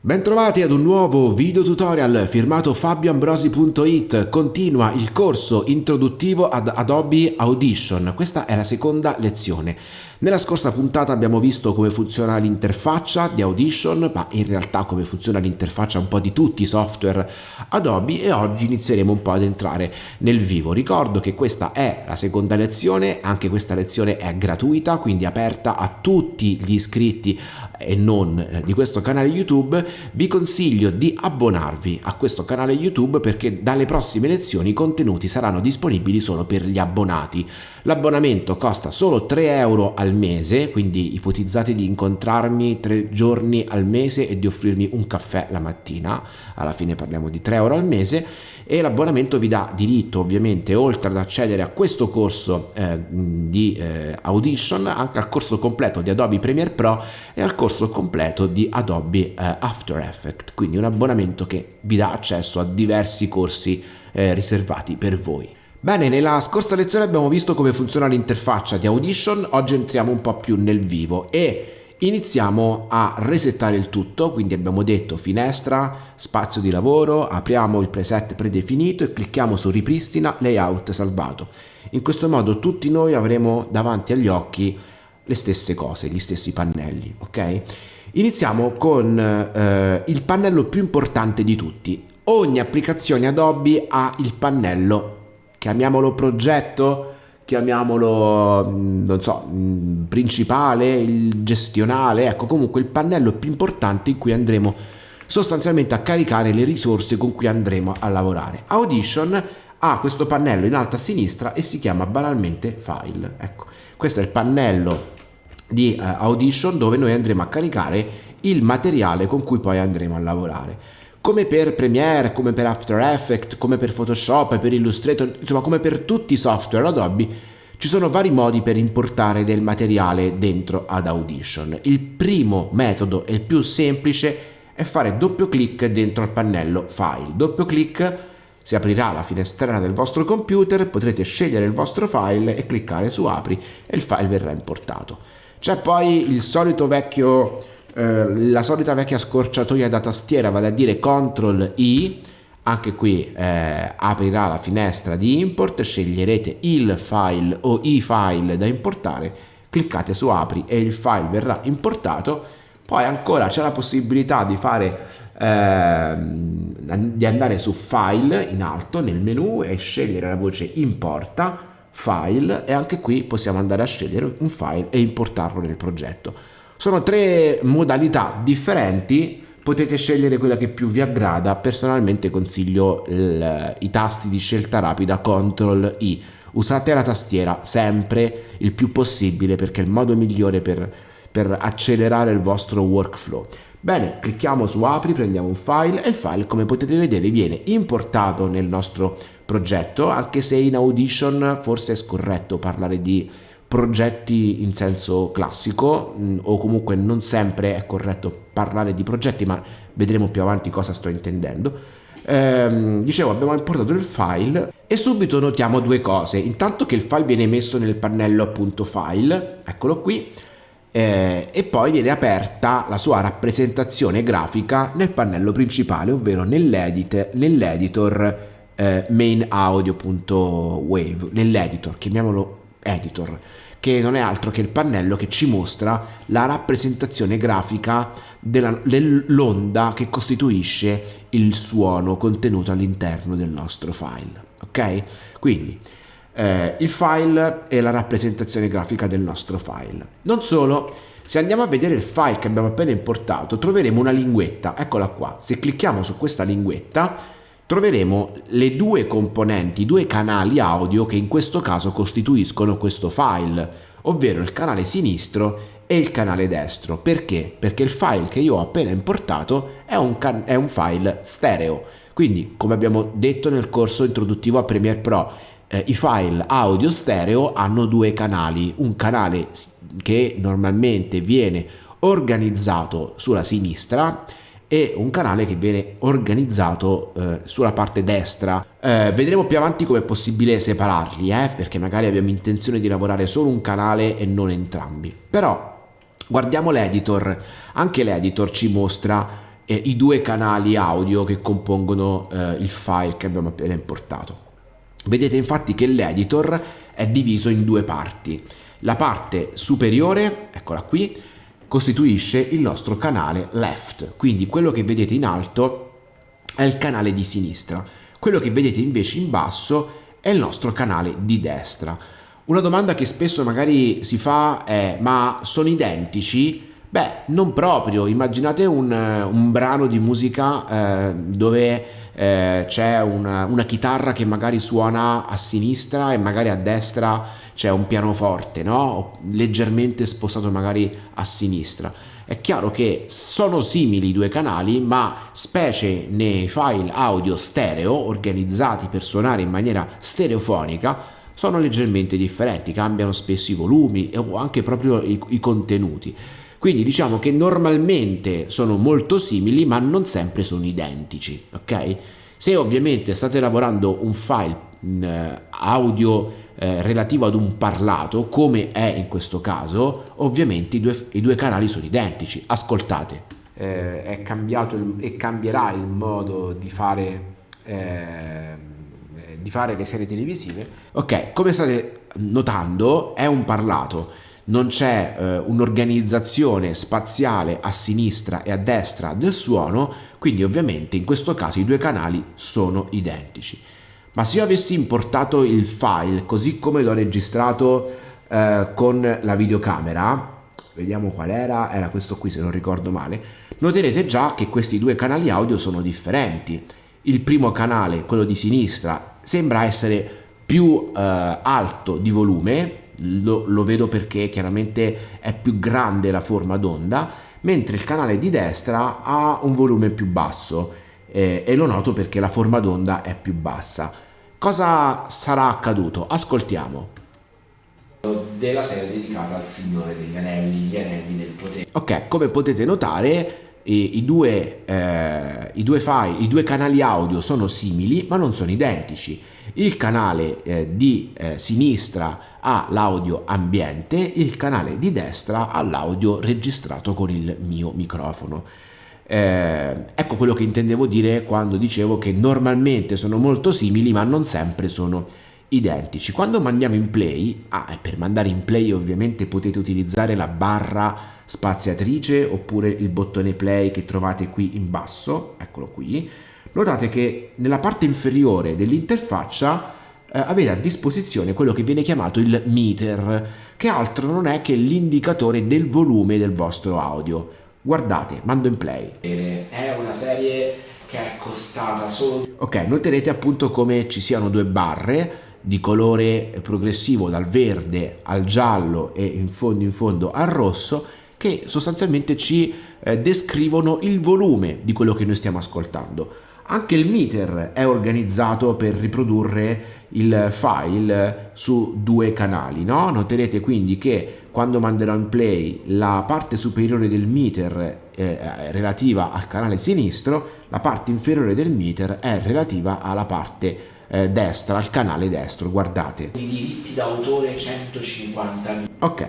Bentrovati ad un nuovo video tutorial firmato fabioambrosi.it continua il corso introduttivo ad Adobe Audition. Questa è la seconda lezione nella scorsa puntata abbiamo visto come funziona l'interfaccia di Audition ma in realtà come funziona l'interfaccia un po' di tutti i software Adobe e oggi inizieremo un po' ad entrare nel vivo ricordo che questa è la seconda lezione anche questa lezione è gratuita quindi aperta a tutti gli iscritti e non eh, di questo canale YouTube vi consiglio di abbonarvi a questo canale YouTube perché dalle prossime lezioni i contenuti saranno disponibili solo per gli abbonati. L'abbonamento costa solo 3 euro al mese, quindi ipotizzate di incontrarmi tre giorni al mese e di offrirmi un caffè la mattina, alla fine parliamo di 3 euro al mese e l'abbonamento vi dà diritto ovviamente oltre ad accedere a questo corso eh, di eh, Audition anche al corso completo di Adobe Premiere Pro e al corso completo di Adobe eh, After Effects, quindi un abbonamento che vi dà accesso a diversi corsi eh, riservati per voi. Bene, nella scorsa lezione abbiamo visto come funziona l'interfaccia di Audition, oggi entriamo un po' più nel vivo e Iniziamo a resettare il tutto, quindi abbiamo detto finestra, spazio di lavoro, apriamo il preset predefinito e clicchiamo su ripristina layout salvato. In questo modo tutti noi avremo davanti agli occhi le stesse cose, gli stessi pannelli, ok? Iniziamo con eh, il pannello più importante di tutti. Ogni applicazione Adobe ha il pannello, chiamiamolo progetto, chiamiamolo, mm, non so, mm, principale, il gestionale, ecco comunque il pannello più importante in cui andremo sostanzialmente a caricare le risorse con cui andremo a lavorare. Audition ha questo pannello in alto a sinistra e si chiama banalmente file. Ecco, questo è il pannello di uh, Audition dove noi andremo a caricare il materiale con cui poi andremo a lavorare come per Premiere, come per After Effects, come per Photoshop, per Illustrator, insomma come per tutti i software Adobe, ci sono vari modi per importare del materiale dentro ad Audition. Il primo metodo e il più semplice è fare doppio clic dentro al pannello File. Doppio clic si aprirà la finestrella del vostro computer, potrete scegliere il vostro file e cliccare su Apri e il file verrà importato. C'è poi il solito vecchio eh, la solita vecchia scorciatoia da tastiera, vale a dire CTRL I, anche qui eh, aprirà la finestra di import, sceglierete il file o i file da importare, cliccate su apri e il file verrà importato, poi ancora c'è la possibilità di fare eh, di andare su file in alto nel menu e scegliere la voce importa file e anche qui possiamo andare a scegliere un file e importarlo nel progetto. Sono tre modalità differenti, potete scegliere quella che più vi aggrada, personalmente consiglio il, i tasti di scelta rapida CTRL I. Usate la tastiera sempre il più possibile perché è il modo migliore per, per accelerare il vostro workflow. Bene, clicchiamo su apri, prendiamo un file e il file come potete vedere viene importato nel nostro progetto anche se in Audition forse è scorretto parlare di progetti in senso classico mm, o comunque non sempre è corretto parlare di progetti ma vedremo più avanti cosa sto intendendo. Ehm, dicevo abbiamo importato il file e subito notiamo due cose. Intanto che il file viene messo nel pannello appunto file eccolo qui eh, e poi viene aperta la sua rappresentazione grafica nel pannello principale ovvero nell'editor nell eh, mainaudio.wave nell'editor chiamiamolo editor che non è altro che il pannello che ci mostra la rappresentazione grafica dell'onda che costituisce il suono contenuto all'interno del nostro file ok? Quindi eh, il file è la rappresentazione grafica del nostro file. Non solo se andiamo a vedere il file che abbiamo appena importato troveremo una linguetta. Eccola qua. Se clicchiamo su questa linguetta troveremo le due componenti, i due canali audio che in questo caso costituiscono questo file, ovvero il canale sinistro e il canale destro. Perché? Perché il file che io ho appena importato è un, è un file stereo. Quindi, come abbiamo detto nel corso introduttivo a Premiere Pro, eh, i file audio stereo hanno due canali, un canale che normalmente viene organizzato sulla sinistra e un canale che viene organizzato eh, sulla parte destra. Eh, vedremo più avanti come è possibile separarli, eh, perché magari abbiamo intenzione di lavorare solo un canale e non entrambi. Però guardiamo l'editor, anche l'editor ci mostra eh, i due canali audio che compongono eh, il file che abbiamo appena importato. Vedete infatti che l'editor è diviso in due parti. La parte superiore, eccola qui, costituisce il nostro canale left, quindi quello che vedete in alto è il canale di sinistra, quello che vedete invece in basso è il nostro canale di destra. Una domanda che spesso magari si fa è ma sono identici? Beh, non proprio, immaginate un, un brano di musica eh, dove eh, c'è una, una, chitarra che magari suona a sinistra e magari a destra c'è un pianoforte, no? leggermente spostato magari a sinistra. È chiaro che sono simili i due canali, ma specie nei file audio stereo organizzati per suonare in maniera stereofonica, sono leggermente differenti, cambiano spesso i volumi o anche proprio i, i contenuti. Quindi diciamo che normalmente sono molto simili ma non sempre sono identici, ok? Se ovviamente state lavorando un file eh, audio eh, relativo ad un parlato, come è in questo caso, ovviamente i due, i due canali sono identici. Ascoltate. Eh, è cambiato il, e cambierà il modo di fare, eh, di fare le serie televisive. Ok, come state notando è un parlato non c'è eh, un'organizzazione spaziale a sinistra e a destra del suono, quindi ovviamente in questo caso i due canali sono identici. Ma se io avessi importato il file così come l'ho registrato eh, con la videocamera, vediamo qual era, era questo qui se non ricordo male, noterete già che questi due canali audio sono differenti. Il primo canale, quello di sinistra, sembra essere più eh, alto di volume, lo, lo vedo perché chiaramente è più grande la forma d'onda, mentre il canale di destra ha un volume più basso eh, e lo noto perché la forma d'onda è più bassa. Cosa sarà accaduto? Ascoltiamo. Della serie dedicata al Signore degli Anelli, gli Anelli del Potere. Ok, come potete notare i, i, due, eh, i, due file, i due canali audio sono simili ma non sono identici. Il canale eh, di eh, sinistra ha l'audio ambiente, il canale di destra ha l'audio registrato con il mio microfono. Eh, ecco quello che intendevo dire quando dicevo che normalmente sono molto simili ma non sempre sono identici. Quando mandiamo in play, ah, per mandare in play ovviamente potete utilizzare la barra spaziatrice oppure il bottone play che trovate qui in basso, eccolo qui, notate che nella parte inferiore dell'interfaccia eh, avete a disposizione quello che viene chiamato il meter, che altro non è che l'indicatore del volume del vostro audio. Guardate, mando in play. È una serie che è costata solo... Ok, noterete appunto come ci siano due barre di colore progressivo dal verde al giallo e in fondo in fondo al rosso che sostanzialmente ci eh, descrivono il volume di quello che noi stiamo ascoltando. Anche il meter è organizzato per riprodurre il file su due canali, no? Noterete quindi che quando manderò in play la parte superiore del meter eh, relativa al canale sinistro, la parte inferiore del meter è relativa alla parte eh, destra, al canale destro, guardate. I diritti d'autore 150.000. Ok.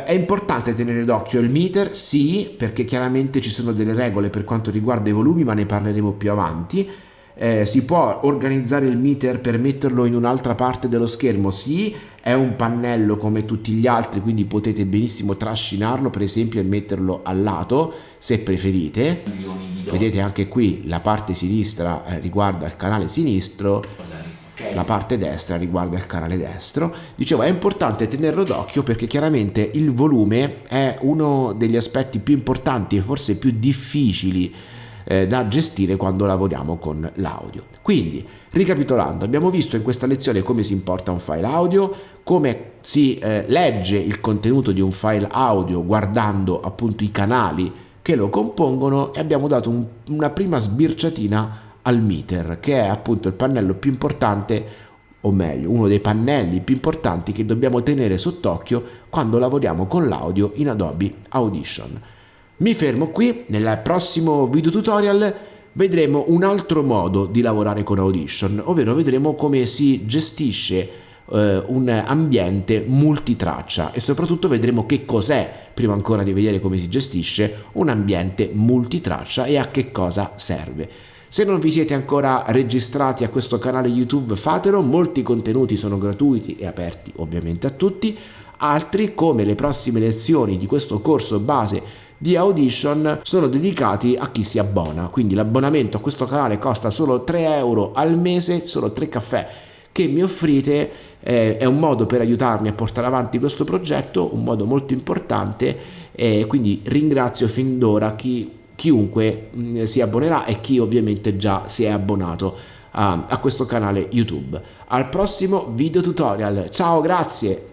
Uh, è importante tenere d'occhio il meter, sì, perché chiaramente ci sono delle regole per quanto riguarda i volumi, ma ne parleremo più avanti. Eh, si può organizzare il meter per metterlo in un'altra parte dello schermo? Sì, è un pannello come tutti gli altri, quindi potete benissimo trascinarlo, per esempio, e metterlo al lato, se preferite. Vedete anche qui la parte sinistra eh, riguarda il canale sinistro la parte destra riguarda il canale destro. Dicevo, è importante tenerlo d'occhio perché chiaramente il volume è uno degli aspetti più importanti e forse più difficili eh, da gestire quando lavoriamo con l'audio. Quindi, ricapitolando, abbiamo visto in questa lezione come si importa un file audio, come si eh, legge il contenuto di un file audio guardando appunto i canali che lo compongono e abbiamo dato un, una prima sbirciatina al meter, che è appunto il pannello più importante o meglio, uno dei pannelli più importanti che dobbiamo tenere sott'occhio quando lavoriamo con l'audio in Adobe Audition. Mi fermo qui, nel prossimo video tutorial vedremo un altro modo di lavorare con Audition, ovvero vedremo come si gestisce eh, un ambiente multitraccia e soprattutto vedremo che cos'è prima ancora di vedere come si gestisce un ambiente multitraccia e a che cosa serve. Se non vi siete ancora registrati a questo canale YouTube fatelo, molti contenuti sono gratuiti e aperti ovviamente a tutti, altri come le prossime lezioni di questo corso base di Audition sono dedicati a chi si abbona, quindi l'abbonamento a questo canale costa solo 3 euro al mese, solo 3 caffè che mi offrite. Eh, è un modo per aiutarmi a portare avanti questo progetto, un modo molto importante e quindi ringrazio fin d'ora chi, chiunque mm, si abbonerà e chi ovviamente già si è abbonato a, a questo canale YouTube. Al prossimo video tutorial, ciao grazie!